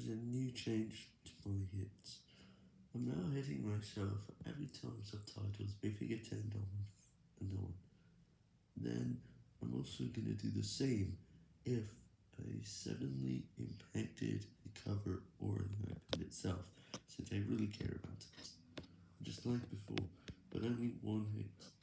there's a new change to my hits. I'm now hitting myself every time subtitles briefly get turned on and on. Then I'm also gonna do the same if I suddenly impacted the cover or the iPad itself, since I really care about it. Just like before, but only one hit.